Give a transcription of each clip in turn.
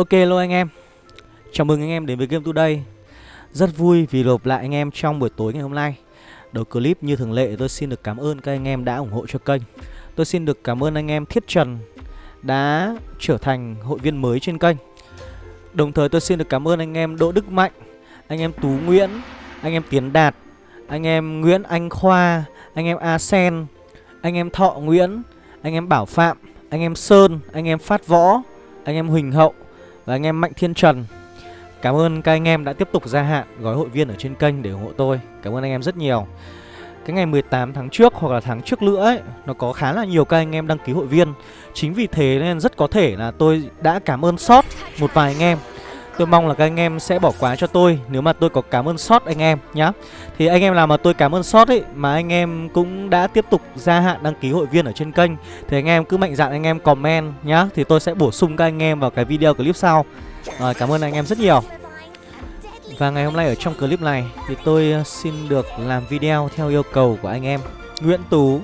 Ok luôn anh em Chào mừng anh em đến với Game Today Rất vui vì lộp lại anh em trong buổi tối ngày hôm nay Đầu clip như thường lệ tôi xin được cảm ơn các anh em đã ủng hộ cho kênh Tôi xin được cảm ơn anh em Thiết Trần đã trở thành hội viên mới trên kênh Đồng thời tôi xin được cảm ơn anh em Đỗ Đức Mạnh Anh em Tú Nguyễn Anh em Tiến Đạt Anh em Nguyễn Anh Khoa Anh em A Sen Anh em Thọ Nguyễn Anh em Bảo Phạm Anh em Sơn Anh em Phát Võ Anh em Huỳnh Hậu và anh em Mạnh Thiên Trần, Cảm ơn các anh em đã tiếp tục gia hạn gói hội viên ở trên kênh để ủng hộ tôi. Cảm ơn anh em rất nhiều. Cái ngày 18 tháng trước hoặc là tháng trước nữa ấy, Nó có khá là nhiều các anh em đăng ký hội viên. Chính vì thế nên rất có thể là tôi đã cảm ơn sót một vài anh em. Tôi mong là các anh em sẽ bỏ qua cho tôi Nếu mà tôi có cảm ơn sót anh em nhá. Thì anh em nào mà tôi cảm ơn sót ấy, Mà anh em cũng đã tiếp tục gia hạn đăng ký hội viên ở trên kênh, Thì anh em cứ mạnh dạn anh em comment nhá, Thì tôi sẽ bổ sung các anh em vào cái video clip sau. Rồi cảm ơn anh em rất nhiều. Và ngày hôm nay ở trong clip này Thì tôi ờ, xin được làm video theo yêu cầu của anh em Nguyễn Tú.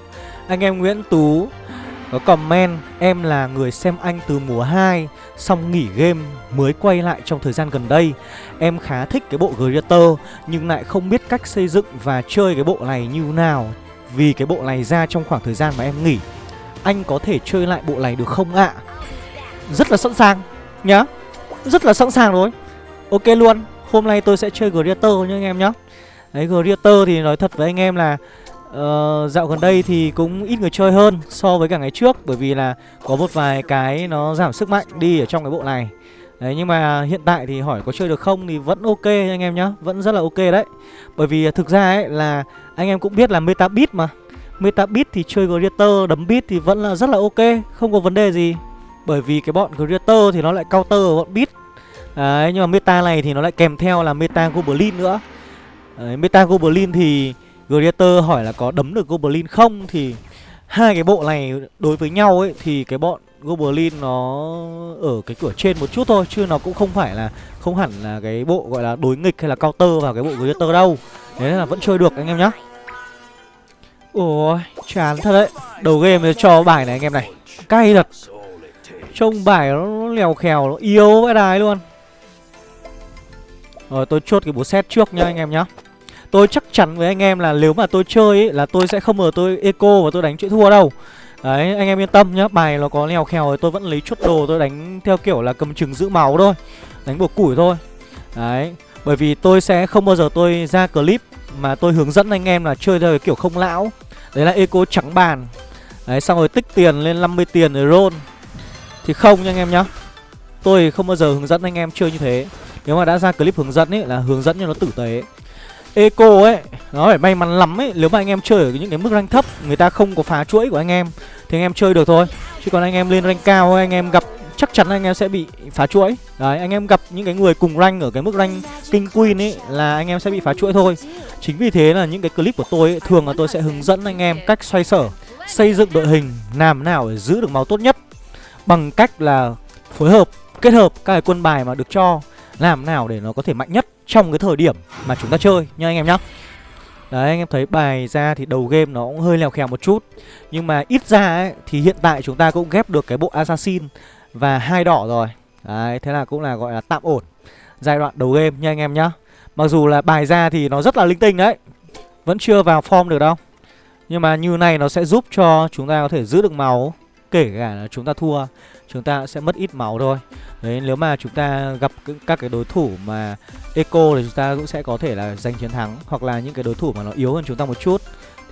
Anh em Nguyễn Tú có comment, Em là người xem anh từ mùa 2 Xong nghỉ game mới quay lại trong thời gian gần đây. Em khá thích cái bộ Greater, Nhưng lại không biết cách xây dựng và chơi cái bộ này như nào, Vì cái bộ này ra trong khoảng thời gian mà em nghỉ. Anh có thể chơi lại bộ này được không ạ? Rất là sẵn sàng, nhá. Rất là sẵn sàng rồi. Ok luôn, Hôm nay tôi sẽ chơi Greater nhá anh em nhá. Đấy, Greater thì nói thật với anh em là uh, dạo gần đây thì cũng ít người chơi hơn so với cả ngày trước bởi vì là có một vài cái nó giảm sức mạnh đi ở trong cái bộ này. Đấy nhưng mà hiện tại thì hỏi có chơi được không thì vẫn ok anh em nhá Vẫn rất là ok đấy. Bởi vì à, thực ra ấy là anh em cũng biết là meta beat mà. Meta beat thì chơi Greater đấm beat thì vẫn là rất là ok Không có vấn đề gì. Bởi vì cái bọn Greater thì nó lại counter bọn beat Đấy nhưng mà meta này thì nó lại kèm theo là meta Goblin nữa. Đấy, Meta Goblin thì Greater hỏi là có đấm được Goblin không? Thì hai cái bộ này đối với nhau ấy, Thì cái bọn Goblin nó ở cái cửa trên một chút thôi, Chứ nó cũng không phải là, không hẳn là cái bộ gọi là đối nghịch hay là counter vào cái bộ Greater đâu. Thế nên là vẫn chơi được, anh em nhá. Ôi, chán thật đấy. Đầu game cho bài này anh em này. Cay thật. Trông bài nó lèo khèo, Nó yếu vãi đài luôn. Rồi, tôi chốt cái bố set trước nha anh em nhá. Tôi chắc chắn với anh em là nếu mà tôi chơi ấy, là tôi sẽ không ngờ tôi eco và tôi đánh chuyện thua đâu. Đấy anh em yên tâm nhá Bài nó có lèo khèo thì tôi vẫn lấy chút đồ tôi đánh theo kiểu là cầm chừng giữ máu thôi Đánh buộc củi thôi. Đấy Bởi vì tôi sẽ không bao giờ tôi ra clip mà tôi hướng dẫn anh em là chơi theo kiểu không lão. Đấy là eco trắng bàn. Đấy xong rồi tích tiền lên 50 tiền rồi roll. Thì không nha anh em nhá Tôi không bao giờ hướng dẫn anh em chơi như thế. Nếu mà đã ra clip hướng dẫn ấy là hướng dẫn cho nó tử tế. Eco ấy Nó phải may mắn lắm ấy. Nếu mà anh em chơi ở những cái mức rank thấp Người ta không có phá chuỗi của anh em Thì anh em chơi được thôi. Chứ còn anh em lên rank cao Anh em gặp chắc chắn anh em sẽ bị phá chuỗi. Đấy anh em gặp những cái người cùng rank Ở cái mức rank King Queen ấy Là anh em sẽ bị phá chuỗi thôi. Chính vì thế là những cái clip của tôi ấy, Thường là tôi sẽ hướng dẫn anh em cách xoay sở Xây dựng đội hình Làm nào để giữ được máu tốt nhất Bằng cách là phối hợp Kết hợp các cái quân bài mà được cho. Làm nào để nó có thể mạnh nhất trong cái thời điểm mà chúng ta chơi nha anh em nhá. Đấy, anh em thấy bài ra thì đầu game nó cũng hơi lèo khèo một chút. Nhưng mà ít ra ấy, thì hiện tại chúng ta cũng ghép được cái bộ Assassin và hai đỏ rồi. Đấy, thế là cũng là gọi là tạm ổn giai đoạn đầu game nha anh em nhá. Mặc dù là bài ra thì nó rất là linh tinh đấy, Vẫn chưa vào form được đâu. Nhưng mà như này nó sẽ giúp cho chúng ta có thể giữ được máu, Kể cả là chúng ta thua. Chúng ta sẽ mất ít máu thôi. Đấy, nếu mà chúng ta gặp các cái đối thủ mà Eco thì chúng ta cũng sẽ có thể là giành chiến thắng, Hoặc là những cái đối thủ mà nó yếu hơn chúng ta một chút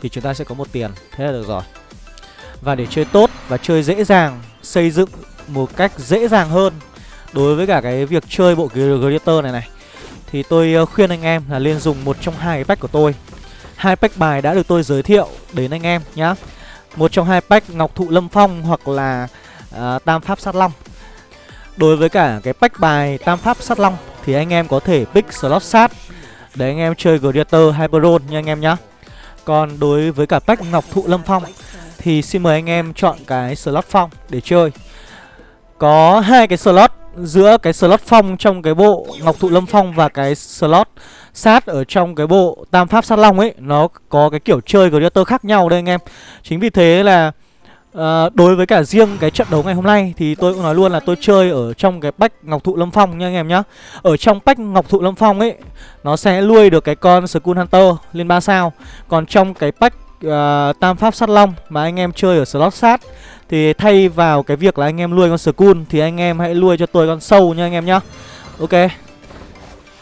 Thì chúng ta sẽ có một tiền. Thế là được rồi. Và để chơi tốt và chơi dễ dàng, Xây dựng một cách dễ dàng hơn Đối với cả cái việc chơi bộ Greater này này, Thì tôi ờ, khuyên anh em là nên dùng một trong hai cái pack của tôi. Hai pack bài đã được tôi giới thiệu đến anh em nhá. Một trong hai pack Ngọc Thụ Lâm Phong hoặc là uh, Tam Pháp Sát Long. Đối với cả cái pack bài Tam Pháp Sát Long Thì anh em có thể pick slot sát Để anh em chơi Gladiator Hyperon nha anh em nhá. Còn đối với cả pack Ngọc Thụ Lâm Phong Thì xin mời anh em chọn cái slot phong để chơi. Có hai cái slot giữa cái slot phong trong cái bộ Ngọc Thụ Lâm Phong và cái slot sát ở trong cái bộ Tam Pháp Sát Long ấy Nó có cái kiểu chơi Gladiator khác nhau đây anh em. Chính vì thế là à, Đối với cả riêng cái trận đấu ngày hôm nay Thì tôi cũng nói luôn là tôi chơi ở trong cái bách Ngọc Thụ Lâm Phong nha anh em nhá. Ở trong bách Ngọc Thụ Lâm Phong ấy Nó sẽ nuôi được cái con Skull Hunter lên 3 sao. Còn trong cái bách uh, Tam Pháp Sát Long Mà anh em chơi ở slot sát Thì thay vào cái việc là anh em nuôi con Skull Thì anh em hãy nuôi cho tôi con sâu nha anh em nhá. Ok.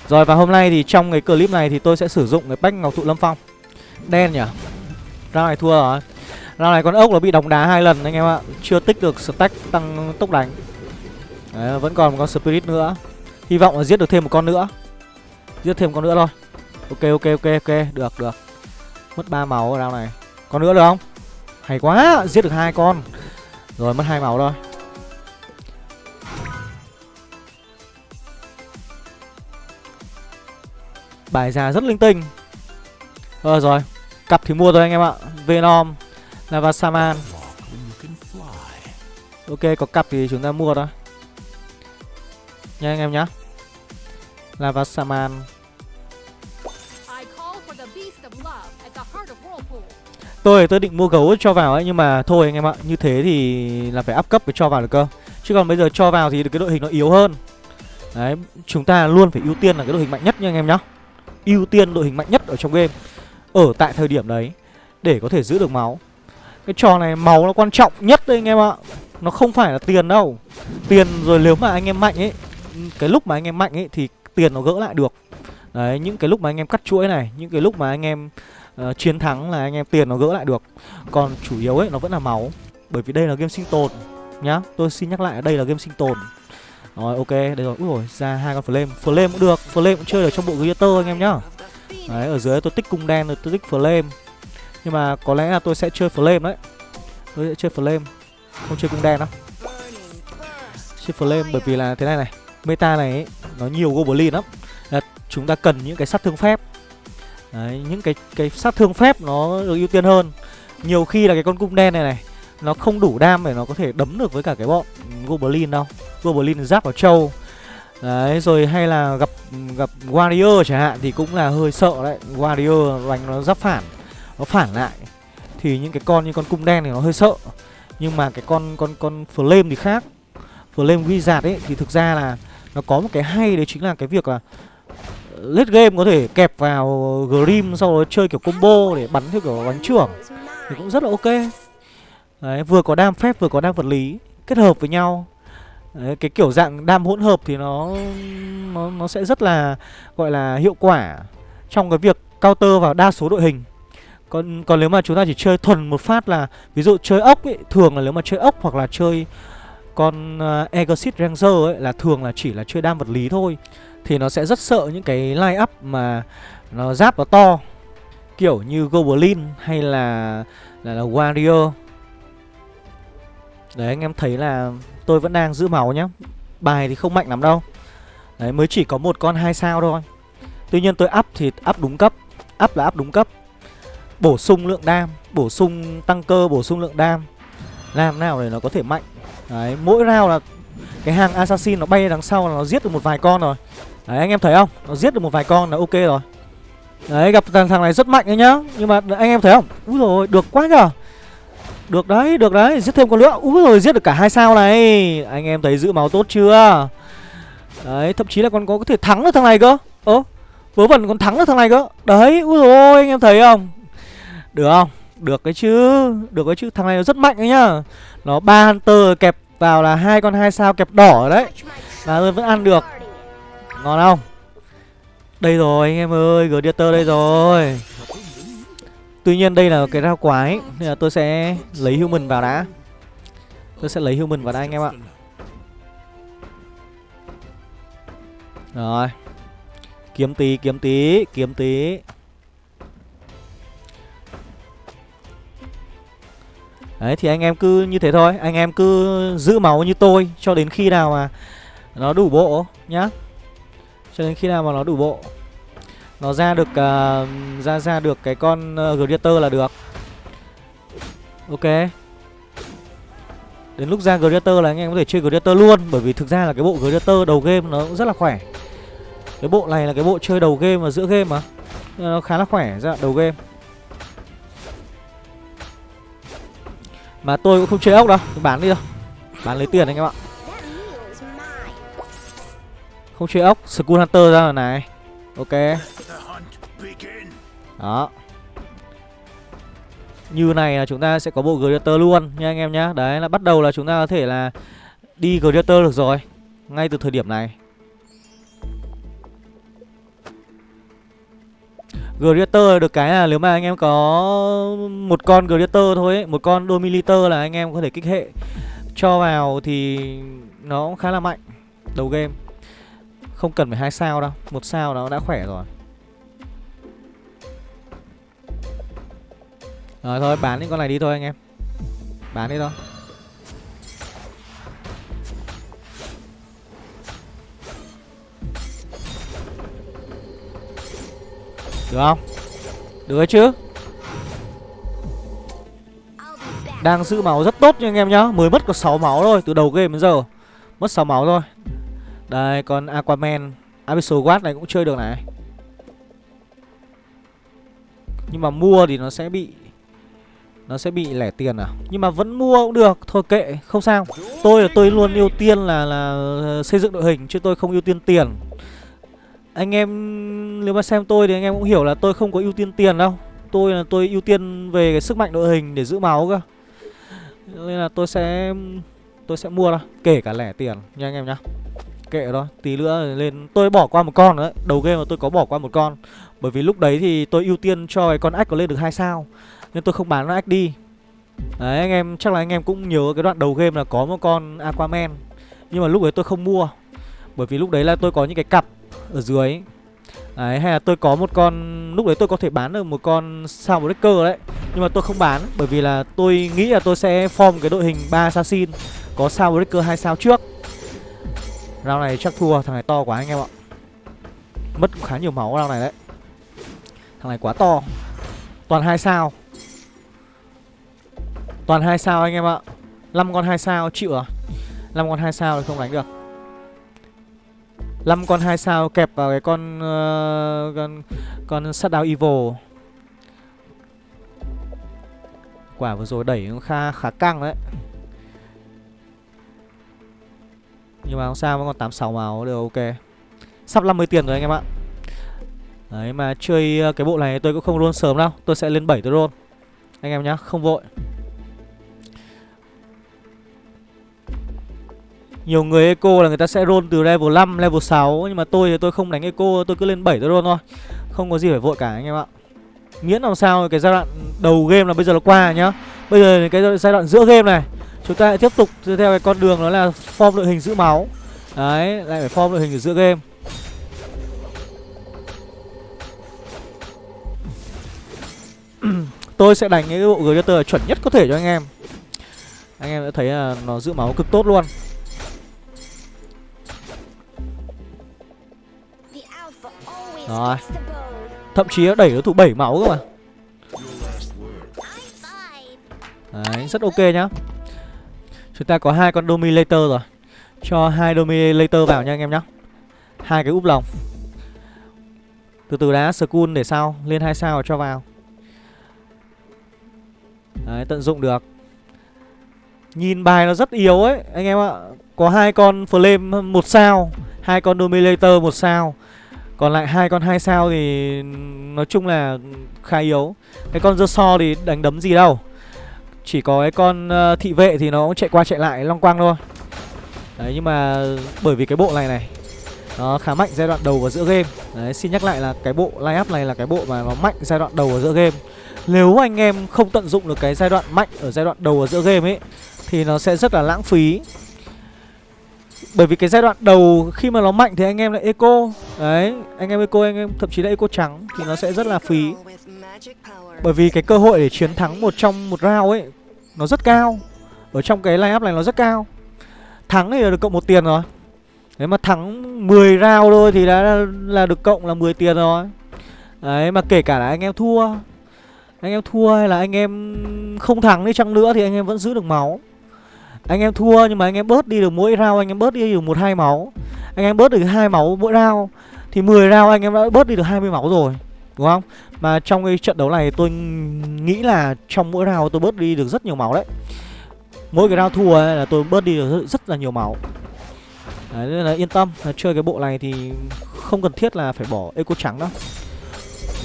Rồi và hôm nay thì trong cái clip này thì tôi sẽ sử dụng cái bách Ngọc Thụ Lâm Phong. Đen nhỉ? Ra này thua rồi. Round này con ốc nó bị đóng đá hai lần anh em ạ. Chưa tích được stack tăng tốc đánh. Đấy, vẫn còn một con spirit nữa. Hy vọng là giết được thêm một con nữa. Giết thêm một con nữa thôi. Ok ok ok ok. Được được. Mất ba máu ở round này. Con nữa được không? Hay quá Giết được hai con. Rồi mất hai máu thôi. Bài ra rất linh tinh. Ờ rồi. Cặp thì mua rồi anh em ạ. Venom. Lava Saman Ok, có cặp thì chúng ta mua thôi. Nha anh em nhá. Lava Saman Tôi tôi định mua gấu cho vào ấy, Nhưng mà thôi anh em ạ, Như thế thì là phải up cấp để cho vào được cơ. Chứ còn bây giờ cho vào thì cái đội hình nó yếu hơn. Đấy, Chúng ta luôn phải ưu tiên là cái đội hình mạnh nhất nha anh em nhá. Ưu tiên đội hình mạnh nhất ở trong game. Ở tại thời điểm đấy, Để có thể giữ được máu. Cái trò này máu nó quan trọng nhất đấy anh em ạ Nó không phải là tiền đâu Tiền rồi nếu mà anh em mạnh ấy Cái lúc mà anh em mạnh ấy thì tiền nó gỡ lại được Đấy những cái lúc mà anh em cắt chuỗi này Những cái lúc mà anh em uh, chiến thắng là anh em tiền nó gỡ lại được Còn chủ yếu ấy nó vẫn là máu Bởi vì đây là game sinh tồn Nhá tôi xin nhắc lại đây là game sinh tồn rồi ok, đây rồi. Úi rồi, ra hai con flame. Flame cũng được, flame cũng chơi được trong bộ Greater anh em nhá. Đấy, ở dưới tôi tích cung đen rồi tôi tích flame. Nhưng mà có lẽ là tôi sẽ chơi flame đấy. Tôi sẽ chơi flame, không chơi cung đen đâu. Chơi flame bởi vì là thế này này, meta này ấy, nó nhiều goblin lắm. Là chúng ta cần những cái sát thương phép. Đấy, những cái cái sát thương phép nó được ưu tiên hơn. Nhiều khi là cái con cung đen này này nó không đủ đam để nó có thể đấm được với cả cái bọn goblin đâu goblin giáp vào trâu đấy rồi hay là gặp gặp warrior chẳng hạn thì cũng là hơi sợ đấy warrior đánh nó giáp phản nó phản lại thì những cái con như con cung đen thì nó hơi sợ nhưng mà cái con con con flame thì khác flame wizard ấy thì thực ra là nó có một cái hay đấy chính là cái việc là lết game có thể kẹp vào grim sau đó chơi kiểu combo để bắn theo kiểu bắn trưởng thì cũng rất là ok Đấy, vừa có đam phép vừa có đam vật lý kết hợp với nhau. Đấy, cái kiểu dạng đam hỗn hợp thì nó nó nó sẽ rất là gọi là hiệu quả trong cái việc counter vào đa số đội hình. Còn còn nếu mà chúng ta chỉ chơi thuần một phát là ví dụ chơi ốc ấy, thường là nếu mà chơi ốc hoặc là chơi con ờ, uh, Exit Ranger ấy là thường là chỉ là chơi đam vật lý thôi. Thì nó sẽ rất sợ những cái line up mà nó giáp nó to kiểu như Goblin hay là là, là Warrior. Đấy anh em thấy là tôi vẫn đang giữ máu nhá. Bài thì không mạnh lắm đâu. Đấy mới chỉ có một con hai sao thôi. Tuy nhiên tôi up thì up đúng cấp Up là up đúng cấp. Bổ sung lượng đam Bổ sung tăng cơ bổ sung lượng đam. Làm nào để nó có thể mạnh. Đấy mỗi round là Cái hàng assassin nó bay đằng sau là nó giết được một vài con rồi. Đấy anh em thấy không? Nó giết được một vài con là ok rồi. Đấy gặp thằng, thằng này rất mạnh đấy nhá. Nhưng mà anh em thấy không? Úi rồi được quá nhở được đấy, được đấy, giết thêm con nữa. Úi rồi giết được cả hai sao này. Anh em thấy giữ máu tốt chưa? Đấy, thậm chí là còn có thể thắng được thằng này cơ. Ơ, vớ vẩn còn thắng được thằng này cơ. Đấy, úi rồi anh em thấy không? Được không, được cái chứ Được cái chứ, thằng này nó rất mạnh đấy nhá. Nó ba hunter kẹp vào là hai con hai sao kẹp đỏ đấy. Là tôi vẫn ăn được. Ngon không? Đây rồi anh em ơi, Gladiator đây rồi. Tuy nhiên đây là cái rau quái Nên là tôi sẽ lấy human vào đã. Tôi sẽ lấy human vào đây anh em ạ. Rồi. Kiếm tí, kiếm tí, kiếm tí. Đấy thì anh em cứ như thế thôi. Anh em cứ giữ máu như tôi Cho đến khi nào mà Nó đủ bộ nhá. Cho đến khi nào mà nó đủ bộ. Nó ra được uh, ra ra được cái con ờ, uh, Greater là được. Ok. Đến lúc ra Greater là anh em có thể chơi Greater luôn Bởi vì thực ra là cái bộ Greater đầu game nó cũng rất là khỏe. Cái bộ này là cái bộ chơi đầu game và giữa game mà. Nó khá là khỏe ra đầu game. Mà tôi cũng không chơi ốc đâu, Tôi bán đi thôi. Bán lấy tiền anh em ạ. Không chơi ốc, Skull Hunter ra rồi này. Ok. Đó. Như này là chúng ta sẽ có bộ Greater luôn nha anh em nhá. Đấy, là bắt đầu là chúng ta có thể là Đi Greater được rồi. Ngay từ thời điểm này. Greater được cái là nếu mà anh em có một con Greater thôi ấy, một con Dominator là anh em có thể kích hệ cho vào thì nó cũng khá là mạnh đầu game. Không cần phải hai sao đâu, một sao nó đã khỏe rồi. Rồi thôi bán những con này đi thôi anh em. Bán đi thôi. Được không? Được đấy chứ? Đang giữ máu rất tốt nha anh em nhá. Mới mất có 6 máu thôi, Từ đầu game đến giờ. Mất 6 máu thôi. Đây còn Aquaman, Abyssal Guard này cũng chơi được này. Nhưng mà mua thì nó sẽ bị, Nó sẽ bị lẻ tiền à? Nhưng mà vẫn mua cũng được, Thôi kệ, không sao. Tôi là tôi luôn ưu tiên là là ờ, xây dựng đội hình, Chứ tôi không ưu tiên tiền anh em, nếu mà xem tôi thì anh em cũng hiểu là tôi không có ưu tiên tiền đâu. Tôi là tôi ưu tiên về cái sức mạnh đội hình để giữ máu cơ. Nên là tôi sẽ tôi sẽ mua thôi, Kể cả lẻ tiền nha anh em nhá. Kệ đó Tí nữa lên, Tôi bỏ qua một con nữa. Đầu game mà tôi có bỏ qua một con. Bởi vì lúc đấy thì tôi ưu tiên cho cái con ách có lên được hai sao, Nên tôi không bán nó ách đi Đấy, anh em, chắc là anh em cũng nhớ cái đoạn đầu game là có một con Aquaman. Nhưng mà lúc đấy tôi không mua. Bởi vì lúc đấy là tôi có những cái cặp ở dưới. Đấy, hay là tôi có một con Lúc đấy tôi có thể bán được một con sao breaker đấy. Nhưng mà tôi không bán Bởi vì là tôi nghĩ là tôi sẽ form cái đội hình 3 assassin Có sao breaker hai sao trước. Round này chắc thua Thằng này to quá anh em ạ. Mất khá nhiều máu round này đấy. Thằng này quá to. Toàn hai sao. Toàn hai sao anh em ạ. 5 con hai sao chịu à? 5 con hai sao thì không đánh được. 5 con 2 sao kẹp vào cái con uh, con con Shutdown Evil. Quả vừa rồi đẩy nó khá khá căng đấy. Nhưng mà không sao vẫn còn 86 máu đều ok. Sắp 50 tiền rồi anh em ạ. Đấy mà chơi ờ, cái bộ này tôi cũng không roll sớm đâu, tôi sẽ lên 7 tôi roll. Anh em nhá, không vội. Nhiều người eco là người ta sẽ roll từ level 5, level 6 Nhưng mà tôi thì tôi không đánh eco, tôi cứ lên 7 tôi roll thôi. Không có gì phải vội cả anh em ạ. Miễn làm sao cái giai đoạn đầu game là bây giờ là qua nhá. Bây giờ cái giai đoạn giữa game này Chúng ta lại tiếp tục theo cái con đường đó là form đội hình giữ máu. Đấy, lại phải form đội hình ở giữa game. Tôi sẽ đánh cái bộ Gladiator chuẩn nhất có thể cho anh em. Anh em đã thấy là nó giữ máu cực tốt luôn. Rồi. Thậm chí đẩy đối thủ 7 máu cơ mà. Đấy, rất ok nhá. Chúng ta có hai con Dominator rồi. Cho hai Dominator vào nha anh em nhá. Hai cái úp lòng. Từ từ đã, school để sau Lên hai sao cho vào. Đấy, tận dụng được. Nhìn bài nó rất yếu ấy Anh em ạ. Có hai con Flame một sao. Hai con Dominator một sao còn lại hai con hai sao thì nói chung là khá yếu. Cái con dơ so thì đánh đấm gì đâu. Chỉ có cái con uh, thị vệ thì nó cũng chạy qua chạy lại long quang thôi. Đấy nhưng mà bởi vì cái bộ này này Nó khá mạnh giai đoạn đầu và giữa game. Đấy xin nhắc lại là cái bộ line up này là cái bộ mà nó mạnh giai đoạn đầu và giữa game. Nếu anh em không tận dụng được cái giai đoạn mạnh ở giai đoạn đầu và giữa game ấy Thì nó sẽ rất là lãng phí bởi vì cái giai đoạn đầu khi mà nó mạnh thì anh em lại eco. Đấy, anh em eco, anh em thậm chí là eco trắng Thì nó sẽ rất là phí. Bởi vì cái cơ hội để chiến thắng một trong một round ấy Nó rất cao. Ở trong cái line up này nó rất cao. Thắng thì là được cộng một tiền rồi. Đấy mà thắng 10 round thôi thì đã là được cộng là 10 tiền rồi. Đấy mà kể cả là anh em thua. Anh em thua hay là anh em không thắng đi chăng nữa thì anh em vẫn giữ được máu anh em thua nhưng mà anh em bớt đi được mỗi rau anh em bớt đi được một hai máu. Anh em bớt được hai máu mỗi rau thì 10 rau anh em đã bớt đi được 20 máu rồi đúng không? Mà trong cái trận đấu này tôi nghĩ là trong mỗi rau tôi bớt đi được rất nhiều máu đấy. Mỗi cái rau thua ấy là tôi bớt đi được rất, rất là nhiều máu. Đấy nên là yên tâm là Chơi cái bộ này thì không cần thiết là phải bỏ eco trắng đâu.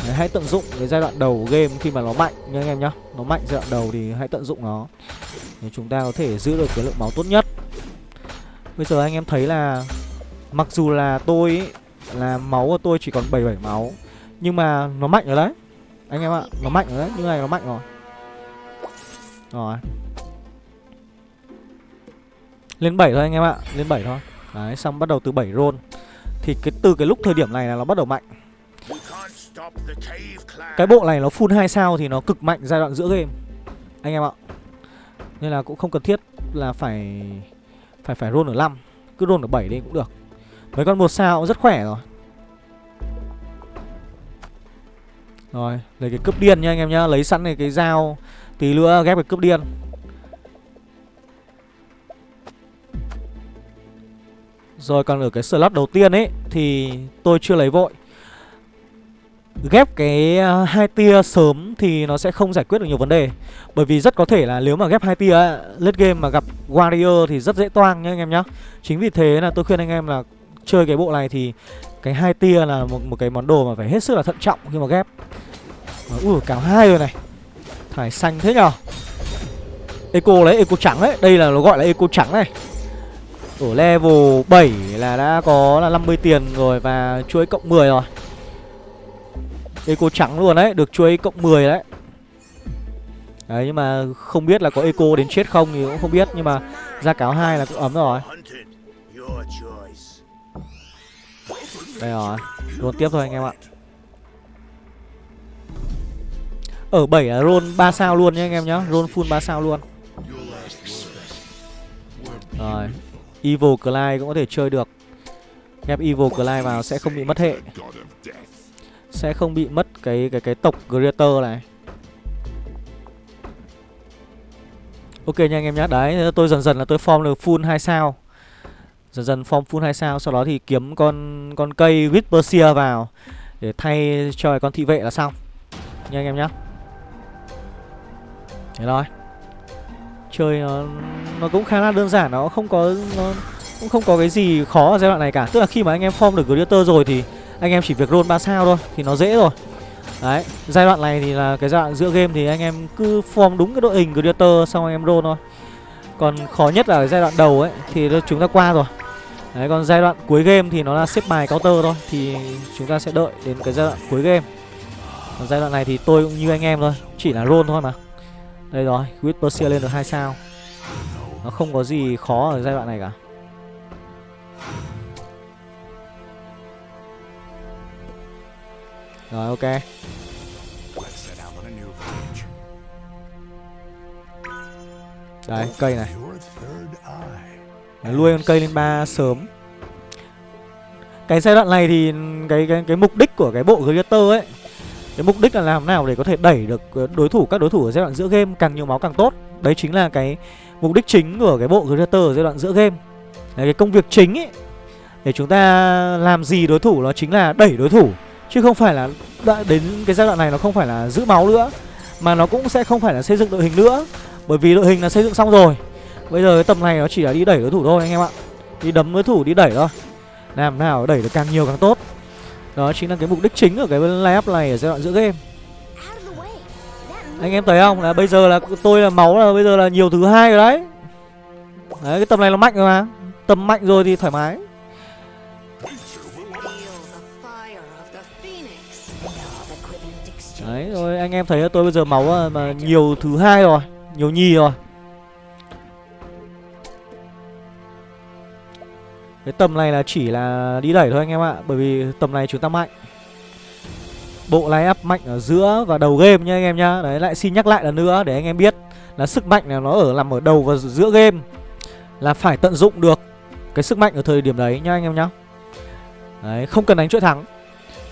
Đấy, hãy tận dụng cái giai đoạn đầu game khi mà nó mạnh nha anh em nhá. Nó mạnh giai đoạn đầu thì hãy tận dụng nó. Để chúng ta có thể giữ được cái lượng máu tốt nhất. Bây giờ anh em thấy là Mặc dù là tôi ý, là máu của tôi chỉ còn 77 máu Nhưng mà nó mạnh rồi đấy. Anh em ạ, nó mạnh rồi đấy, như này nó mạnh rồi. Rồi. Lên 7 thôi anh em ạ, lên 7 thôi. Đấy, xong bắt đầu từ 7 roll. Thì cái từ cái lúc thời điểm này là nó bắt đầu mạnh. Cái bộ này nó full 2 sao thì nó cực mạnh giai đoạn giữa game. Anh em ạ. Nên là cũng không cần thiết là phải Phải phải roll ở 5 Cứ roll ở 7 đi cũng được. Mấy con một sao cũng rất khỏe rồi. Rồi, lấy cái cướp điên nha anh em nhá. Lấy sẵn này cái dao Tí nữa ghép cái cướp điên. Rồi còn ở cái slot đầu tiên ấy Thì tôi chưa lấy vội. Ghép cái ờ, hai tia sớm thì nó sẽ không giải quyết được nhiều vấn đề. Bởi vì rất có thể là nếu mà ghép hai tia late game mà gặp warrior thì rất dễ toang nha anh em nhá. Chính vì thế là tôi khuyên anh em là chơi cái bộ này thì cái hai tia là một, một cái món đồ mà phải hết sức là thận trọng khi mà ghép. Ui cào hai rồi này. Thải xanh thế nhở Eco đấy, eco trắng đấy. Đây là nó gọi là eco trắng này. Ở level 7 là đã có là 50 tiền rồi Và chuỗi cộng 10 rồi. Eco trắng luôn đấy, được chuối cộng 10 đấy. Đấy nhưng mà không biết là có eco đến chết không thì cũng không biết Nhưng mà ra cáo hai là cũng ấm rồi. Đây rồi, luôn tiếp thôi anh em ạ. Ở 7 là roll 3 sao luôn nhé anh em nhá Roll full 3 sao luôn. Rồi Evil Clyde cũng có thể chơi được. Ghép Evil Clyde vào sẽ không bị mất hệ. Sẽ không bị mất cái cái cái tộc Greater này. Ok nha anh em nhé Đấy, tôi dần dần là tôi form được full 2 sao. Dần dần form full 2 sao, Sau đó thì kiếm con con cây Whisper vào Để thay cho con thị vệ là xong. Nha anh em nhé. Thế thôi. Chơi nó nó cũng khá là đơn giản, Nó không có, nó cũng không có cái gì khó ở giai đoạn này cả. Tức là khi mà anh em form được Greater rồi thì anh em chỉ việc roll 3 sao thôi Thì nó dễ rồi. Đấy Giai đoạn này thì là cái giai đoạn giữa game thì anh em cứ form đúng cái đội hình Greater Xong anh em roll thôi. Còn khó nhất là giai đoạn đầu ấy Thì chúng ta qua rồi. Đấy còn giai đoạn cuối game thì nó là xếp bài counter thôi Thì chúng ta sẽ đợi đến cái giai đoạn cuối game. Còn giai đoạn này thì tôi cũng như anh em thôi Chỉ là roll thôi mà. Đây rồi, Whisper lên được 2 sao. Nó không có gì khó ở giai đoạn này cả. Rồi ok. Đấy, cây này. Nuôi con cây lên ba sớm. Cái giai đoạn này thì cái cái cái mục đích của cái bộ Glitter ấy cái mục đích là làm nào để có thể đẩy được đối thủ các đối thủ ở giai đoạn giữa game càng nhiều máu càng tốt. Đấy chính là cái mục đích chính của cái bộ Glitter ở giai đoạn giữa game. Đấy, cái công việc chính ấy để chúng ta làm gì đối thủ nó chính là đẩy đối thủ chứ không phải là đến cái giai đoạn này nó không phải là giữ máu nữa, mà nó cũng sẽ không phải là xây dựng đội hình nữa. Bởi vì đội hình là xây dựng xong rồi. Bây giờ cái tầm này nó chỉ là đi đẩy đối thủ thôi anh em ạ. Đi đấm đối thủ, đi đẩy thôi. Làm nào đẩy được càng nhiều càng tốt. Đó chính là cái mục đích chính ở cái layup này ở giai đoạn giữa game. Anh em thấy không? Là bây giờ là tôi là máu là bây giờ là nhiều thứ hai rồi đấy. Đấy, cái tầm này nó mạnh rồi mà. Tầm mạnh rồi thì thoải mái. Đấy rồi, anh em thấy tôi bây giờ máu à, mà nhiều thứ hai rồi, Nhiều nhì rồi. Cái tầm này là chỉ là đi đẩy thôi anh em ạ, Bởi vì tầm này chúng ta mạnh. Bộ lái áp mạnh ở giữa và đầu game nha anh em nhá. Đấy, lại xin nhắc lại lần nữa, để anh em biết Là sức mạnh là nó ở, nằm ở đầu và giữa game. Là phải tận dụng được Cái sức mạnh ở thời điểm đấy nha anh em nhá. Đấy, không cần đánh chuỗi thắng.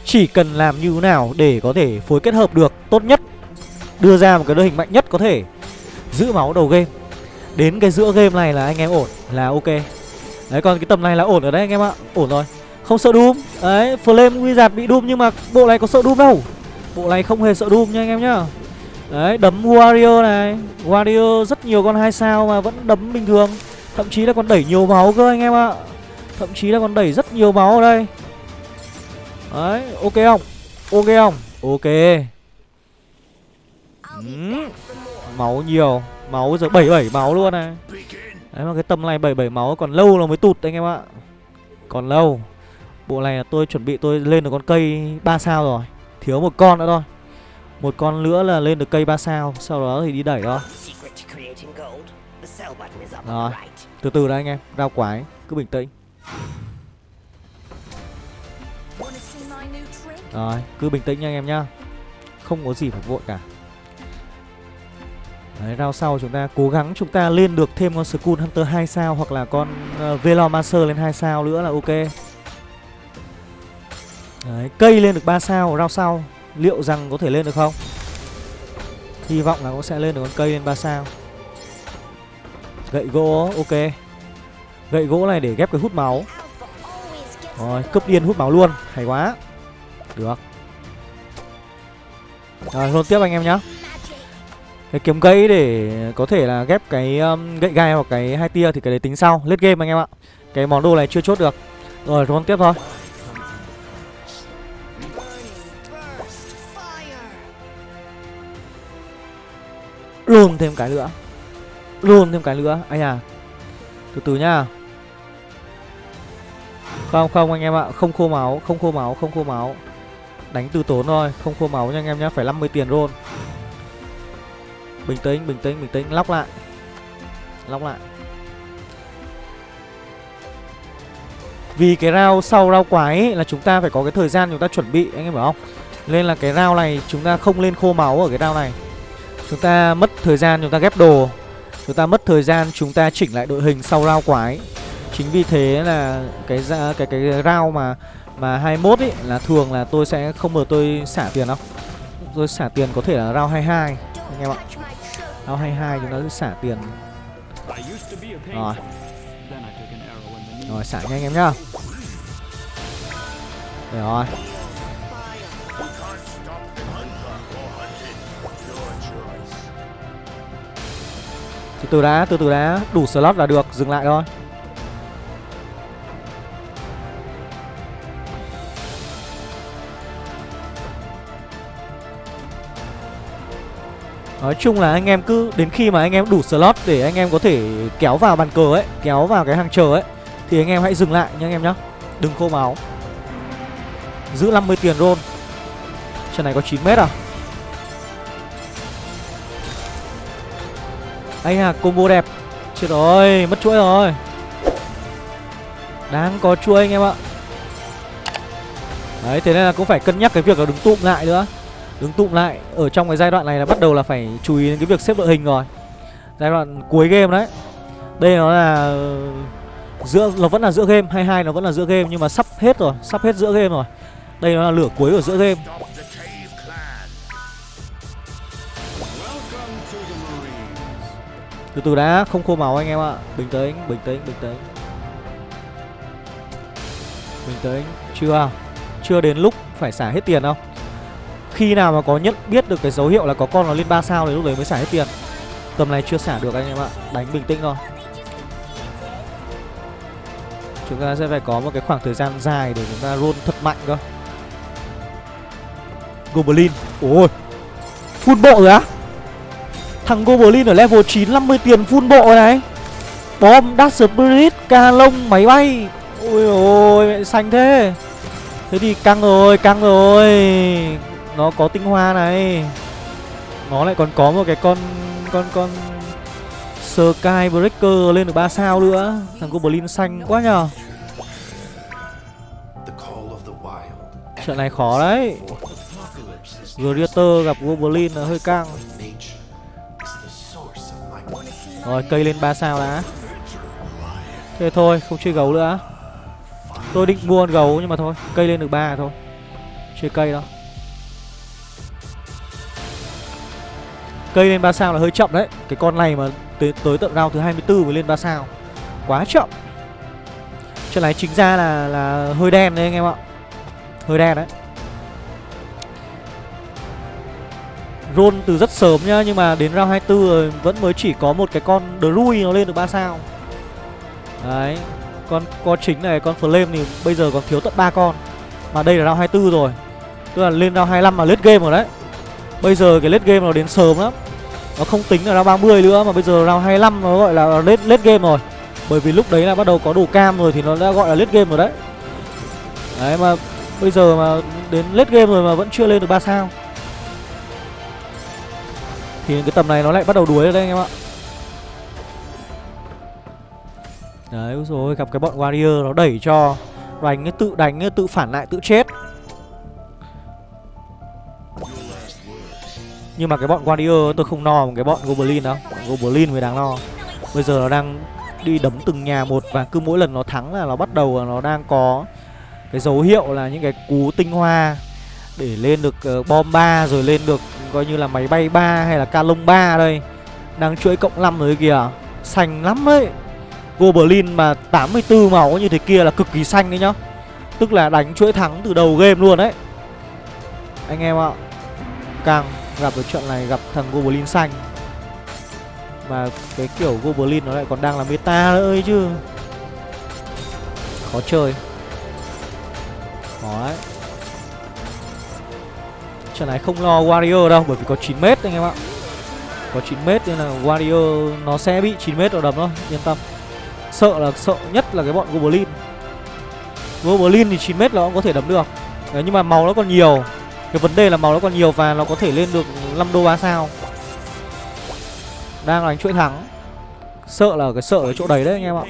Chỉ cần làm như thế nào để có thể phối kết hợp được tốt nhất, Đưa ra một cái đội hình mạnh nhất có thể Giữ máu đầu game. Đến cái giữa game này là anh em ổn, là ok. Đấy, còn cái tầm này là ổn ở đấy anh em ạ, Ổn rồi. Không sợ Doom. Đấy, Flame Wizard bị Doom nhưng mà bộ này có sợ Doom đâu. Bộ này không hề sợ Doom nha anh em nhá. Đấy, đấm Warrior này. Warrior rất nhiều con hai sao mà vẫn đấm bình thường. Thậm chí là còn đẩy nhiều máu cơ anh em ạ. Thậm chí là còn đẩy rất nhiều máu ở đây. Đấy, ok không? Ok không? Ok. Ừ. Máu nhiều. Máu giờ 77 máu luôn này. Đấy, mà cái tầm này 77 máu còn lâu là mới tụt anh em ạ. Còn lâu. Bộ này là tôi chuẩn bị tôi lên được con cây 3 sao rồi. Thiếu một con nữa thôi. Một con nữa là lên được cây 3 sao. Sau đó thì đi đẩy thôi. Rồi, Từ từ đã anh em. Rao quái. Cứ bình tĩnh. Rồi cứ bình tĩnh nha anh em nhá Không có gì phải vội cả Đấy, rao sau chúng ta cố gắng chúng ta lên được thêm con Skull Hunter 2 sao hoặc là con uh, Velomancer lên 2 sao nữa là ok. Đấy, cây lên được 3 sao rao sau, liệu rằng có thể lên được không? Hy vọng là cũng sẽ lên được con cây lên 3 sao. Gậy gỗ ok. Gậy gỗ này để ghép cái hút máu. Rồi, cấp điên hút máu luôn, hay quá. Được. Rồi, luôn tiếp anh em nhá. Cái kiếm gãy để có thể là ghép cái um, gậy gai hoặc cái hai tia thì cái đấy tính sau. Lết game anh em ạ. Cái món đồ này chưa chốt được. Rồi roll tiếp thôi. Luôn thêm cái nữa. Luôn thêm cái nữa. Anh à từ từ nhá. Không không anh em ạ. Không khô máu không khô máu không khô máu đánh từ tốn thôi không khô máu nha anh em nhá phải 50 tiền roll Bình tĩnh, bình tĩnh, bình tĩnh Lóc lại. Lóc lại. Vì cái rau sau rau quái ấy, là chúng ta phải có cái thời gian chúng ta chuẩn bị Anh em hiểu không? Nên là cái rau này chúng ta không lên khô máu ở cái rau này. Chúng ta mất thời gian chúng ta ghép đồ. Chúng ta mất thời gian chúng ta chỉnh lại đội hình sau rau quái. Chính vì thế là cái cái cái, cái rau mà mà 21 ý là thường là tôi sẽ không bao tôi xả tiền đâu. Tôi xả tiền có thể là round 22 anh em ạ. Round 22 chúng ta sẽ xả tiền. Rồi. Rồi xả nhanh em nhá. Để rồi. Từ từ đã, từ từ đã Đủ slot là được, dừng lại thôi. Nói chung là anh em cứ, đến khi mà anh em đủ slot để anh em có thể kéo vào bàn cờ ấy, Kéo vào cái hàng chờ ấy, Thì anh em hãy dừng lại nha anh em nhá. Đừng khô máu. Giữ 50 tiền roll. Trận này có 9 mét à? Anh à combo đẹp. Chết rồi, mất chuỗi rồi. Đang có chuỗi anh em ạ. Đấy, thế nên là cũng phải cân nhắc cái việc là đứng tụm lại nữa đứng tụm lại, ở trong cái giai đoạn này là bắt đầu là phải chú ý đến cái việc xếp đội hình rồi. Giai đoạn cuối game đấy. Đây nó là ờ, giữa, nó vẫn là giữa game 22 nó vẫn là giữa game, nhưng mà sắp hết rồi, sắp hết giữa game rồi. Đây nó là lửa cuối ở giữa game. Từ từ đã, không khô máu anh em ạ. Bình tĩnh bình tĩnh bình tĩnh. Bình tĩnh, chưa? Chưa đến lúc phải xả hết tiền đâu khi nào mà có nhận biết được cái dấu hiệu là có con nó lên 3 sao thì lúc đấy mới xả hết tiền. Tầm này chưa xả được anh em ạ Đánh bình tĩnh thôi. Chúng ta sẽ phải có một cái khoảng thời gian dài để chúng ta roll thật mạnh cơ. Goblin Ôi Full bộ rồi á. Thằng Goblin ở level 9 50 tiền full bộ này. Bom, Dark Spirit, ca lông, máy bay. Ôi ôi mẹ xanh thế. Thế thì căng rồi, căng rồi nó có tinh hoa này. Nó lại còn có một cái con con con Sky Breaker lên được 3 sao nữa. Thằng Goblin xanh quá nhờ. Trận này khó đấy. Greater gặp Goblin là hơi căng. Rồi, cây lên 3 sao đã. Thế thôi, không chơi gấu nữa. Tôi định mua con gấu nhưng mà thôi, Cây lên được 3 thôi. Chơi cây đâu Cây lên 3 sao là hơi chậm đấy. Cái con này mà tới, tới tận round thứ 24 mới lên 3 sao. Quá chậm. Trận này chính ra là là hơi đen đấy anh em ạ. Hơi đen đấy. Roll từ rất sớm nhá Nhưng mà đến round 24 rồi vẫn mới chỉ có một cái con Drui nó lên được 3 sao. Đấy. Con con chính này, con Flame thì bây giờ còn thiếu tận 3 con. Mà đây là round 24 rồi. Tức là lên round 25 mà lết game rồi đấy. Bây giờ cái late game nó đến sớm lắm. Nó không tính là round 30 nữa Mà bây giờ round 25 nó gọi là late, late game rồi. Bởi vì lúc đấy là bắt đầu có đồ cam rồi Thì nó đã gọi là late game rồi đấy. Đấy mà bây giờ mà đến late game rồi mà vẫn chưa lên được 3 sao. Thì cái tầm này nó lại bắt đầu đuối rồi đấy anh em ạ. Đấy rồi gặp cái bọn warrior nó đẩy cho. Đánh tự đánh tự phản lại tự chết. Nhưng mà cái bọn warrior tôi không no cái bọn goblin đâu Bọn goblin mới đáng lo Bây giờ nó đang đi đấm từng nhà một Và cứ mỗi lần nó thắng là nó bắt đầu là nó đang có Cái dấu hiệu là những cái cú tinh hoa Để lên được uh, bom 3 Rồi lên được coi như là máy bay 3 Hay là ca lông 3 đây. Đang chuỗi cộng 5 rồi kìa. Xanh lắm ấy. Goblin mà 84 máu như thế kia là cực kỳ xanh đấy nhá. Tức là đánh chuỗi thắng từ đầu game luôn đấy. Anh em ạ Càng gặp được trận này gặp thằng Goblin xanh. Mà cái kiểu Goblin nó lại còn đang là meta nữa ấy chứ. Khó chơi. Khó đấy. Trận này không lo Warrior đâu Bởi vì có 9m anh em ạ. Có 9m nên là Warrior nó sẽ bị 9m vào đầm thôi Yên tâm. Sợ là sợ nhất là cái bọn Goblin. Goblin thì 9m là cũng có thể đấm được. Đấy, Nhưng mà màu nó còn nhiều. Cái vấn đề là máu nó còn nhiều và nó có thể lên được 5 đô 3 sao. Đang đánh chuỗi thắng. Sợ là cái sợ ở chỗ đấy đấy anh em ạ.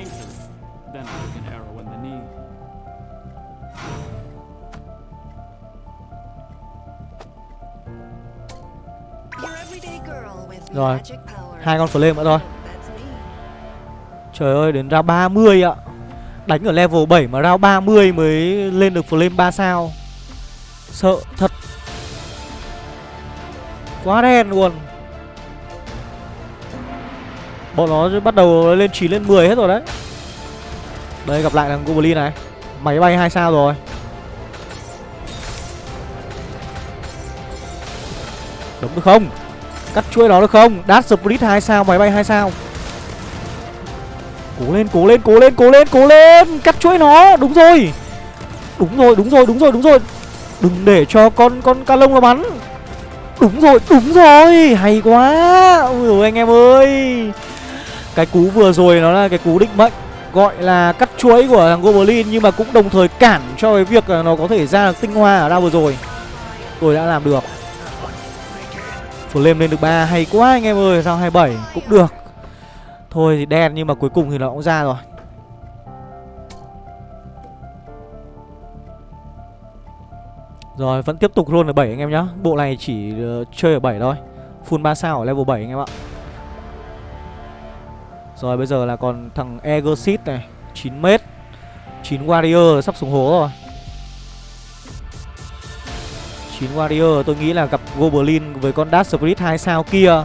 Rồi, hai con flame nữa thôi. Trời ơi, đến ra 30 ạ. Đánh ở level 7 mà ra 30 mới lên được flame 3 sao. Sợ thật Quá đen luôn. Bọn nó bắt đầu lên 9 lên 10 hết rồi đấy. Đây, gặp lại thằng Goblin này. Máy bay 2 sao rồi. Đúng được không? Cắt chuỗi đó được không? Dash Split 2 sao, máy bay 2 sao. Cố lên cố lên cố lên cố lên cố lên. Cắt chuỗi nó. Đúng rồi. Đúng rồi đúng rồi đúng rồi đúng rồi. Đừng để cho con con ca lông nó bắn. Đúng rồi đúng rồi. Hay quá. Ôi dồi anh em ơi. Cái cú vừa rồi nó là cái cú định mệnh, Gọi là cắt chuỗi của thằng Goblin, Nhưng mà cũng đồng thời cản cho cái việc là nó có thể ra được tinh hoa ở đâu vừa rồi. Tôi đã làm được. Flame lên được ba, hay quá anh em ơi. Sao 27 cũng được. Thôi thì đen nhưng mà cuối cùng thì nó cũng ra rồi. Rồi vẫn tiếp tục roll ở 7 anh em nhá. Bộ này chỉ uh, chơi ở 7 thôi. Full 3 sao ở level 7 anh em ạ. Rồi bây giờ là còn thằng Egosit này 9m 9 Warrior sắp xuống hố rồi. 9 Warrior tôi nghĩ là gặp Goblin với con Dark Spirit 2 sao kia.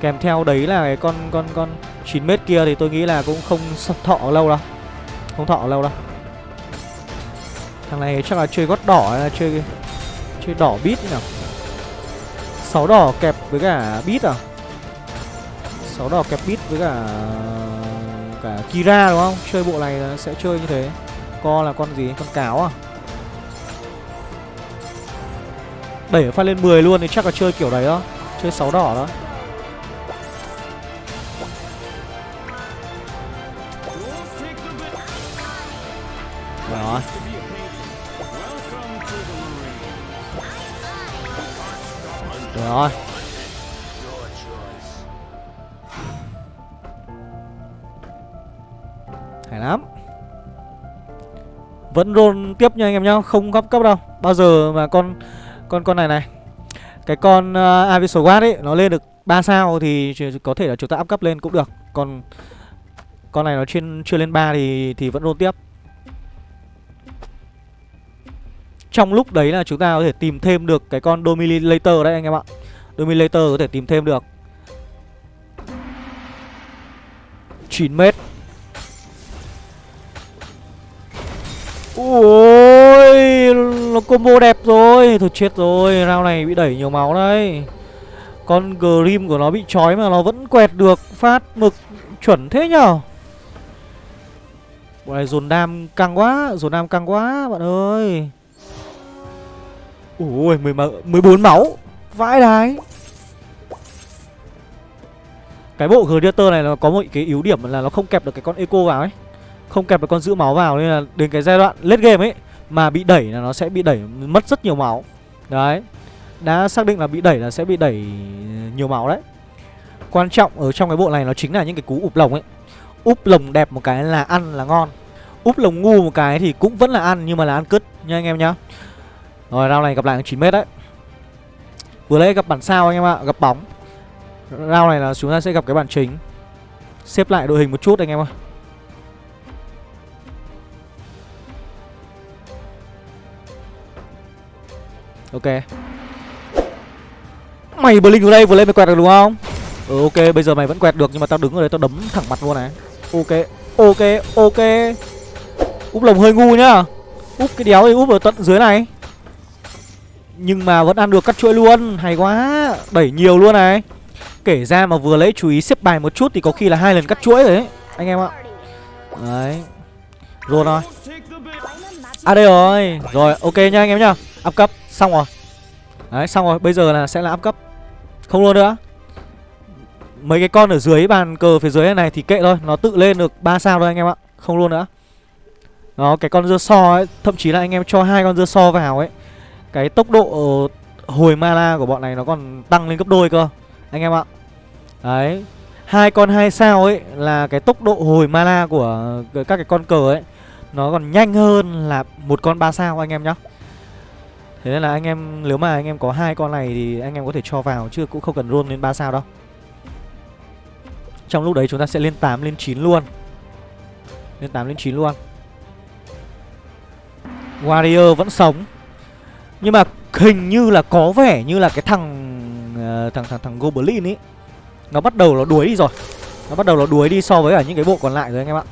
Kèm theo đấy là cái con con con 9m kia thì tôi nghĩ là cũng không thọ lâu đâu. Không thọ lâu đâu. Thằng này chắc là chơi gót đỏ hay là chơi chơi đỏ bít nào sáu đỏ kẹp với cả bít à sáu đỏ kẹp bít với cả cả Kira đúng không? Chơi bộ này sẽ chơi như thế. Co là con gì? Con cáo à? Đẩy phát lên 10 luôn thì chắc là chơi kiểu đấy đó Chơi sáu đỏ Đó Rồi. Hay lắm. Vẫn roll tiếp nha anh em nhá Không góp cấp đâu. Bao giờ mà con con con này này. Cái con à, uh, Abyssal Guard ấy nó lên được 3 sao thì có thể là chúng ta áp cấp lên cũng được. Còn con này nó trên chưa lên 3 thì thì vẫn roll tiếp. Trong lúc đấy là chúng ta có thể tìm thêm được cái con Dominator đấy, anh em ạ. Dominator có thể tìm thêm được. 9 mét. Ôi, Nó combo đẹp rồi. Thôi chết rồi, Round này bị đẩy nhiều máu đây Con Grim của nó bị trói mà nó vẫn quẹt được, Phát mực chuẩn thế nhở? Bộ này dồn đam căng quá, Dồn đam căng quá, bạn ơi. Ui 14 máu. Vãi đái. Cái bộ Gladiator này nó có một cái yếu điểm là nó không kẹp được cái con Eco vào ấy. Không kẹp được con giữ máu vào Nên là đến cái giai đoạn late game ấy Mà bị đẩy là nó sẽ bị đẩy mất rất nhiều máu. Đấy. Đã xác định là bị đẩy là sẽ bị đẩy nhiều máu đấy. Quan trọng ở trong cái bộ này nó chính là những cái cú ụp lồng ấy. Úp lồng đẹp một cái là ăn là ngon. Úp lồng ngu một cái thì cũng vẫn là ăn Nhưng mà là ăn cứt nha anh em nhá rồi, round này gặp lại 9m đấy. Vừa lấy gặp bản sao anh em ạ, Gặp bóng. Round này là chúng ta sẽ gặp cái bản chính. Xếp lại đội hình một chút anh em ạ. Ok. Mày Blink ở đây vừa lên mày quẹt được đúng không? Ừ ok, bây giờ mày vẫn quẹt được Nhưng mà tao đứng ở đây tao đấm thẳng mặt luôn này. Ok ok ok. Úp lồng hơi ngu nhá. Úp cái đéo thì úp ở tận dưới này. Nhưng mà vẫn ăn được cắt chuỗi luôn. Hay quá. Đẩy nhiều luôn này. Kể ra mà vừa lấy chú ý xếp bài một chút Thì có khi là hai lần cắt chuỗi rồi đấy, Anh em ạ. Đấy. Rồi rồi À đây rồi. Rồi, ok nha anh em nhá. Up cấp, Xong rồi. Đấy, xong rồi. Bây giờ là sẽ là up cấp. Không luôn nữa. Mấy cái con ở dưới bàn cờ phía dưới này thì kệ thôi. Nó tự lên được 3 sao thôi anh em ạ. Không luôn nữa. Đó, cái con dưa so ấy, Thậm chí là anh em cho hai con dưa so vào ấy. Cái tốc độ hồi mana của bọn này nó còn tăng lên gấp đôi cơ, Anh em ạ. Đấy, hai con hai sao ấy là cái tốc độ hồi mana của các cái con cờ ấy, nó còn nhanh hơn là một con ba sao anh em nhá. Thế nên là anh em, nếu mà anh em có hai con này thì anh em có thể cho vào, chứ cũng không cần roll lên ba sao đâu. Trong lúc đấy chúng ta sẽ lên 8 lên 9 luôn. Lên 8 lên 9 luôn. Warrior vẫn sống nhưng mà hình như là có vẻ như là cái thằng uh, thằng thằng thằng Goblin ấy nó bắt đầu nó đuối đi rồi. Nó bắt đầu nó đuối đi so với cả những cái bộ còn lại rồi anh em ạ.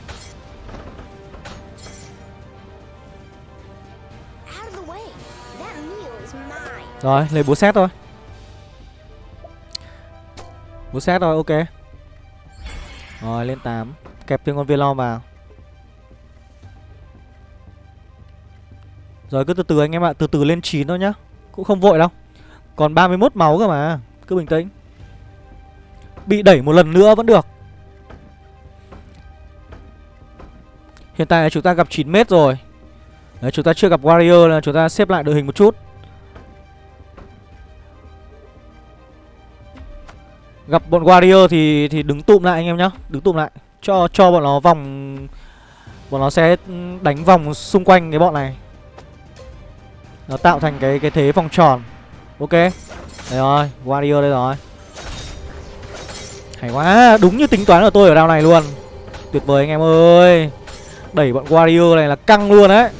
Rồi, lấy búa xét thôi. Búa xét thôi, ok. Rồi, lên 8 Kẹp thêm con Velom vào Rồi, cứ từ từ anh em ạ Từ từ lên 9 thôi nhá. Cũng không vội đâu. Còn 31 máu cơ mà Cứ bình tĩnh. Bị đẩy một lần nữa vẫn được. Hiện tại là chúng ta gặp 9 mét rồi. Đấy, Chúng ta chưa gặp Warrior là chúng ta xếp lại đội hình một chút. Gặp bọn Warrior thì thì đứng tụm lại anh em nhá Đứng tụm lại. Cho cho bọn nó vòng Bọn nó sẽ đánh vòng xung quanh cái bọn này. Nó tạo thành cái cái thế vòng tròn. Ok. Đây rồi Warrior đây rồi. Hay quá, đúng như tính toán của tôi ở đao này luôn. Tuyệt vời anh em ơi. Đẩy bọn Warrior này là căng luôn đấy.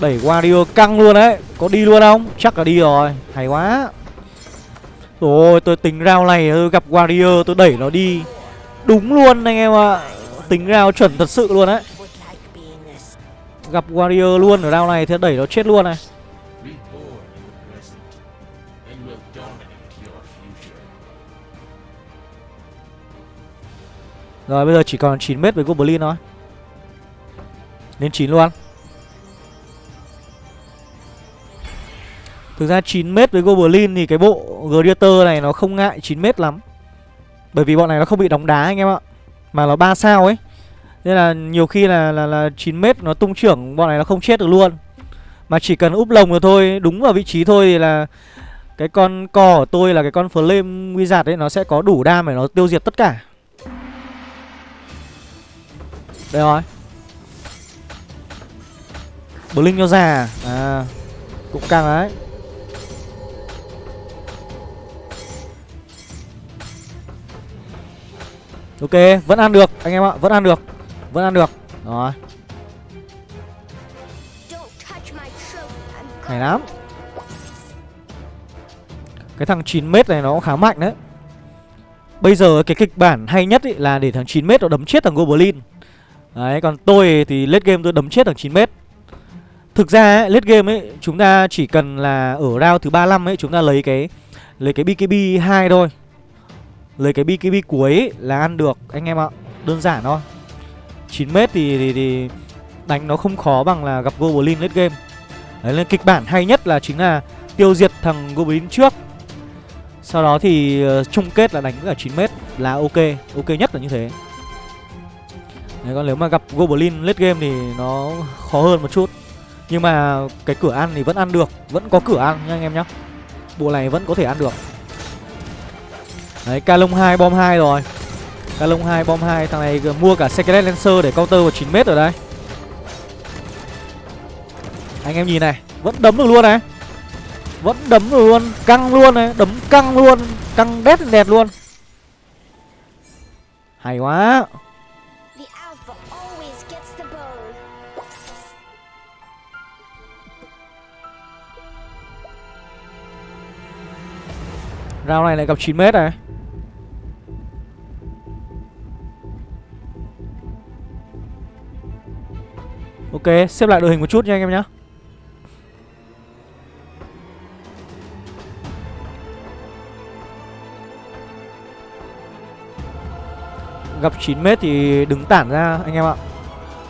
Đẩy Warrior căng luôn đấy. Có đi luôn không? Chắc là đi rồi. Hay quá. Rồi tôi tính round này tôi gặp Warrior tôi đẩy nó đi. Đúng luôn anh em ạ. Tính round chuẩn thật sự luôn đấy. Gặp Warrior luôn ở đao này thì đẩy nó chết luôn này. Rồi bây giờ chỉ còn 9 mét với Goblin thôi. Lên 9 luôn. Thực ra 9m với Goblin thì cái bộ Gladiator này nó không ngại 9m lắm. Bởi vì bọn này nó không bị đóng đá anh em ạ. Mà nó 3 sao ấy. Nên là nhiều khi là là, là 9m nó tung trưởng bọn này nó không chết được luôn. Mà chỉ cần úp lồng rồi thôi Đúng vào vị trí thôi thì là Cái con cò của tôi là cái con Flame Wizard ấy Nó sẽ có đủ đam để nó tiêu diệt tất cả đây rồi. Blink cho già À? Cũng căng đấy. Ok, Vẫn ăn được, Anh em ạ, Vẫn ăn được, Vẫn ăn được. Rồi. Hay lắm. Cái thằng 9m này nó cũng khá mạnh đấy. Bây giờ cái kịch bản hay nhất ý là để thằng 9m nó đấm chết thằng Goblin. Đấy, còn tôi thì late game tôi đấm chết thằng 9m Thực ra ấy, late game ấy Chúng ta chỉ cần là ở round thứ 35 ấy Chúng ta lấy cái Lấy cái BKB 2 thôi. Lấy cái BKB cuối ấy là ăn được anh em ạ. Đơn giản thôi. 9m thì, thì, thì đánh nó không khó bằng là gặp Goblin late game. Đấy nên kịch bản hay nhất là chính là tiêu diệt thằng Goblin trước. Sau đó thì uh, chung kết là đánh cả 9m là ok Ok nhất là như thế. Đấy, còn nếu mà gặp Goblin late game thì nó khó hơn một chút. Nhưng mà cái cửa ăn thì vẫn ăn được Vẫn có cửa ăn nha anh em nhá. Bộ này vẫn có thể ăn được. Đấy, Calong 2 bom 2 rồi. Calong 2 bom 2 Thằng này mua cả Secret Lancer để counter vào 9m rồi đấy. Anh em nhìn này Vẫn đấm được luôn này. Vẫn đấm được luôn Căng luôn này Đấm căng luôn Căng đét đẹp luôn. Hay quá. Rao này lại gặp 9m này. Ok, xếp lại đội hình một chút nha anh em nhé Gặp 9m thì đứng tản ra anh em ạ.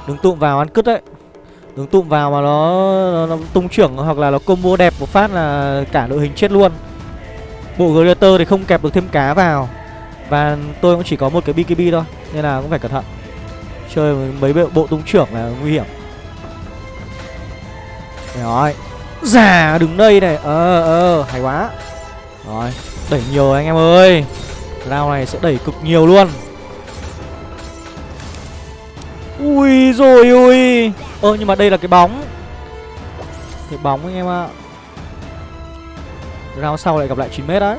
Đứng tụm vào ăn cứt đấy. Đứng tụm vào mà nó, nó, nó tung trưởng hoặc là nó combo đẹp một phát là cả đội hình chết luôn. Bộ Greater thì không kẹp được thêm cá vào. Và tôi cũng chỉ có một cái BKB thôi Nên là cũng phải cẩn thận. Chơi mấy bộ, bộ tung trưởng là nguy hiểm. Rồi. Giả đứng đây này. Ờ ờ hay quá. Rồi đẩy nhiều anh em ơi. Round này sẽ đẩy cực nhiều luôn. Ui rồi ui Ơ nhưng mà đây là cái bóng. Cái bóng anh em ạ. Round sau lại gặp lại 9m đấy.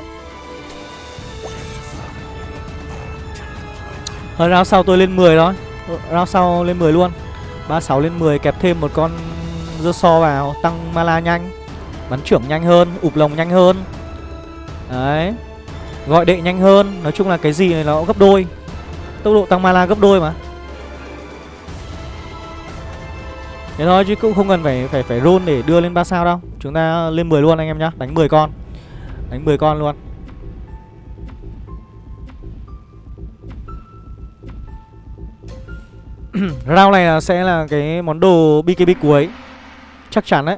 Hơn round sau tôi lên 10 thôi. Round sau lên 10 luôn. 36 lên 10 kẹp thêm một con dơ so vào, Tăng mala nhanh. Bắn trưởng nhanh hơn, Ụp lồng nhanh hơn. Đấy. Gọi đệ nhanh hơn. Nói chung là cái gì này nó gấp đôi. Tốc độ tăng mala gấp đôi mà. Thế thôi chứ cũng không cần phải phải phải roll để đưa lên 3 sao đâu. Chúng ta lên 10 luôn anh em nhá, Đánh 10 con. Đánh 10 con luôn. Round này sẽ là cái món đồ BKB cuối. Chắc chắn đấy.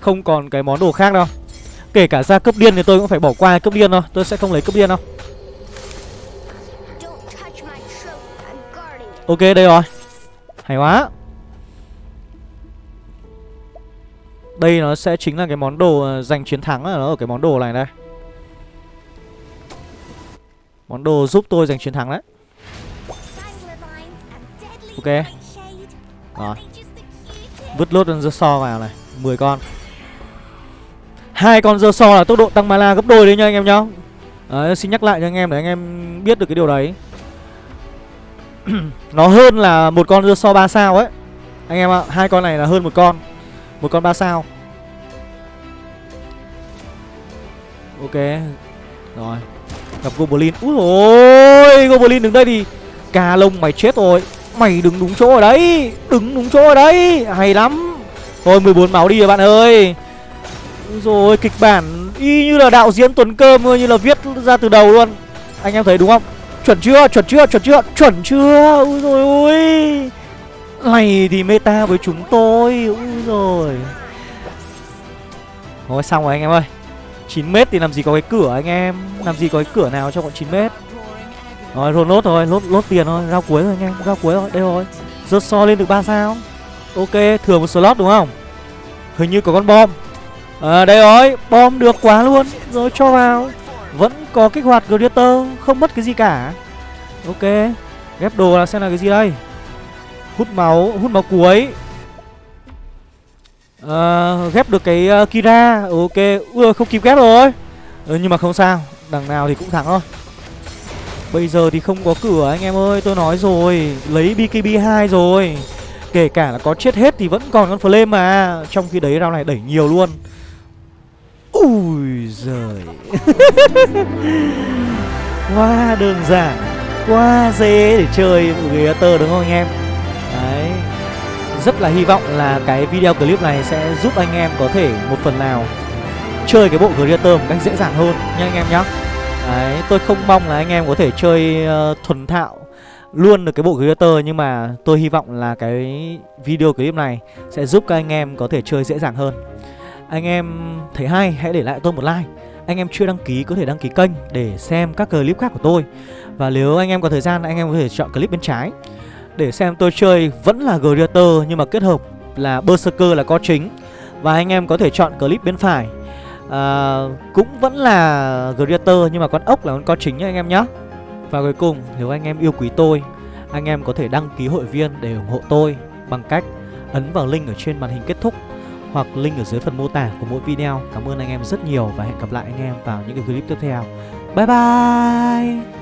Không còn cái món đồ khác đâu. Kể cả ra cấp điên thì tôi cũng phải bỏ qua cấp điên thôi. Tôi sẽ không lấy cấp điên đâu. Ok đây rồi. Hay quá Đây nó sẽ chính là cái món đồ ờ, giành chiến thắng là nó ở cái món đồ này đây. Món đồ giúp tôi giành chiến thắng đấy. Ok. Rồi. Vứt lốt con dơ so vào này 10 con. Hai con dơ so là tốc độ tăng mana gấp đôi đấy nha anh em nhá. Đấy, xin nhắc lại cho anh em để anh em biết được cái điều đấy. Nó hơn là một con dơ so 3 sao ấy. Anh em ạ, hai con này là hơn một con. Một con 3 sao. Ok. Rồi. Gặp Goblin. Úi ôi, Goblin đứng đây thì Cà lông mày chết rồi. Mày đứng đúng chỗ ở đấy. Đứng đúng chỗ ở đấy. Hay lắm. Thôi 14 máu đi rồi, bạn ơi. Rồi kịch bản Y như là đạo diễn Tuấn Cơm Như là viết ra từ đầu luôn. Anh em thấy đúng không? Chuẩn chưa? Chuẩn chưa? Chuẩn chưa? Chuẩn chưa? Úi rồi ôi. Này thì meta với chúng tôi, Úi rồi Thôi xong rồi anh em ơi. 9m thì làm gì có cái cửa anh em. Làm gì có cái cửa nào cho bọn 9m Rồi rồi lốt rồi lốt lốt tiền thôi, Rao cuối rồi anh em, Rao cuối rồi, đây rồi. Rớt so lên được 3 sao. Ok, thừa một slot đúng không? Hình như có con bom. À đây rồi, Bom được quá luôn. Rồi, cho vào. Vẫn có kích hoạt Gladiator, Không mất cái gì cả. Ok, Ghép đồ là xem là cái gì đây? Hút máu Hút máu cuối. À, ghép được cái uh, Kira. Ừ, ok. Ưa không kịp ghép rồi. Ừ, nhưng mà không sao. Đằng nào thì cũng thắng thôi. Bây giờ thì không có cửa anh em ơi. Tôi nói rồi. Lấy BKB 2 rồi. Kể cả là có chết hết thì vẫn còn con flame mà. Trong khi đấy rau này đẩy nhiều luôn. Ui giời. Quá đơn giản. Quá dễ để chơi Gladiator đúng không anh em? Rất là hy vọng là cái video clip này sẽ giúp anh em có thể một phần nào chơi cái bộ Creator một cách dễ dàng hơn nha anh em nhá. Đấy, tôi không mong là anh em có thể chơi uh, thuần thạo luôn được cái bộ Creator Nhưng mà tôi hy vọng là cái video clip này sẽ giúp các anh em có thể chơi dễ dàng hơn. Anh em thấy hay hãy để lại tôi một like. Anh em chưa đăng ký có thể đăng ký kênh để xem các clip khác của tôi. Và nếu anh em có thời gian anh em có thể chọn clip bên trái. Để xem tôi chơi vẫn là Greater nhưng mà kết hợp là Berserker là có chính. Và anh em có thể chọn clip bên phải. À, Cũng vẫn là Greater nhưng mà con ốc là con có chính nhá anh em nhé Và cuối cùng nếu anh em yêu quý tôi Anh em có thể đăng ký hội viên để ủng hộ tôi Bằng cách ấn vào link ở trên màn hình kết thúc Hoặc link ở dưới phần mô tả của mỗi video. Cảm ơn anh em rất nhiều và hẹn gặp lại anh em vào những cái clip tiếp theo. Bye bye!